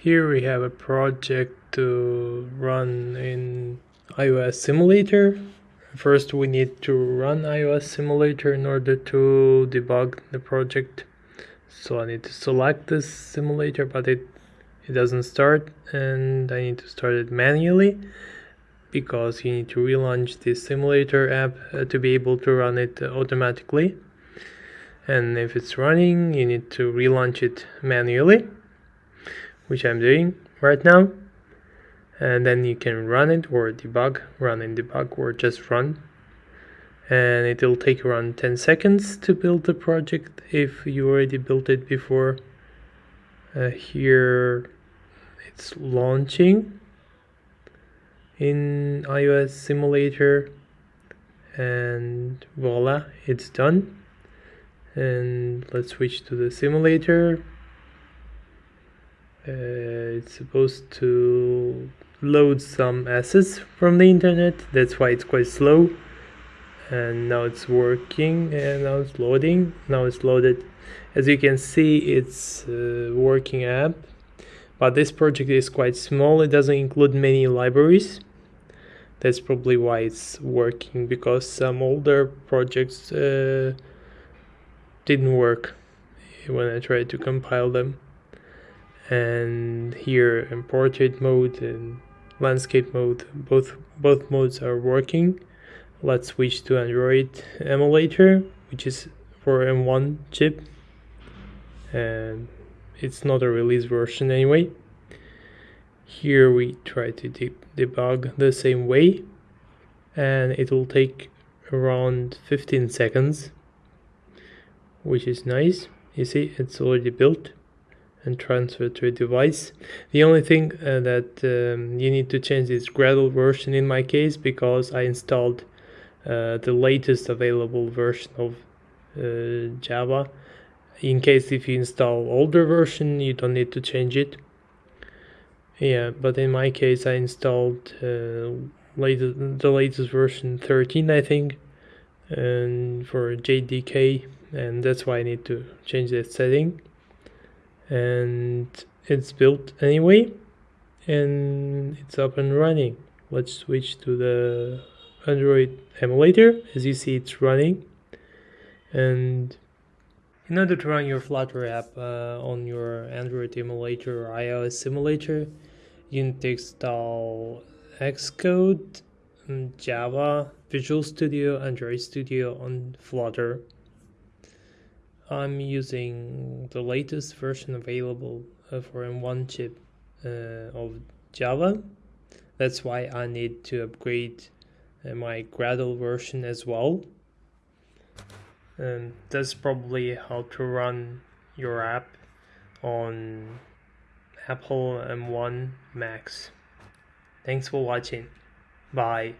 Here we have a project to run in iOS Simulator. First we need to run iOS Simulator in order to debug the project. So I need to select this simulator but it, it doesn't start and I need to start it manually because you need to relaunch the simulator app uh, to be able to run it automatically. And if it's running you need to relaunch it manually which I'm doing right now. And then you can run it or debug run and debug or just run. And it will take around 10 seconds to build the project if you already built it before. Uh, here it's launching in iOS simulator. And voila it's done. And let's switch to the simulator uh, it's supposed to load some assets from the internet. That's why it's quite slow. And now it's working and now it's loading. Now it's loaded. As you can see it's working app but this project is quite small. It doesn't include many libraries. That's probably why it's working because some older projects uh, didn't work when I tried to compile them and here in portrait mode and landscape mode. Both both modes are working. Let's switch to android emulator which is for m1 chip. And it's not a release version anyway. Here we try to de debug the same way. And it will take around 15 seconds which is nice. You see it's already built and transfer to a device. The only thing uh, that um, you need to change is Gradle version in my case because I installed uh, the latest available version of uh, Java. In case if you install older version you don't need to change it. Yeah, but in my case I installed uh, latest, the latest version 13 I think and for JDK and that's why I need to change that setting and it's built anyway and it's up and running. Let's switch to the android emulator. As you see it's running. And in order to run your flutter app uh, on your android emulator or ios simulator you need to install xcode java visual studio android studio on flutter I'm using the latest version available uh, for M1 chip uh, of Java. That's why I need to upgrade uh, my Gradle version as well. And that's probably how to run your app on Apple M1 Max. Thanks for watching. Bye.